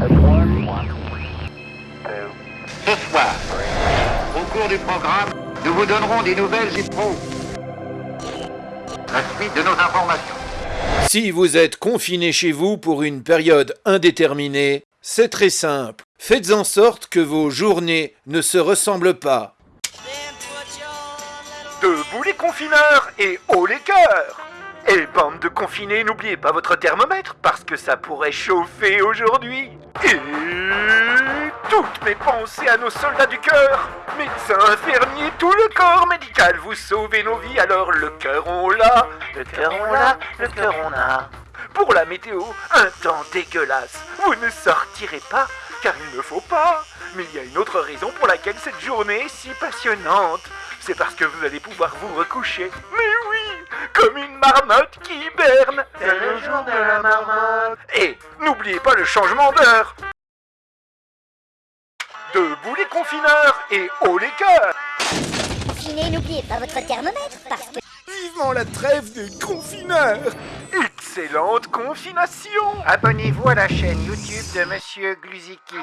Ce soir, au cours du programme, nous vous donnerons des nouvelles et pro. La suite de nos informations. Si vous êtes confiné chez vous pour une période indéterminée, c'est très simple. Faites en sorte que vos journées ne se ressemblent pas. Debout les confineurs et haut les cœurs Et bande de confinés, n'oubliez pas votre thermomètre parce que ça pourrait chauffer aujourd'hui. Et toutes mes pensées à nos soldats du cœur Médecins, infirmiers, tout le corps médical, vous sauvez nos vies, alors le cœur on l'a, le cœur on l'a, le cœur on a. Pour la météo, un temps dégueulasse. Vous ne sortirez pas, car il ne faut pas. Mais il y a une autre raison pour laquelle cette journée est si passionnante. C'est parce que vous allez pouvoir vous recoucher. Comme une marmotte qui hiberne. C'est le jour de la marmotte. Et n'oubliez pas le changement d'heure. Debout les confineurs et haut les cœurs. Confiné, n'oubliez pas votre thermomètre parce que Vivement la trêve des confineurs Excellente confination Abonnez-vous à la chaîne YouTube de Monsieur Gluziki.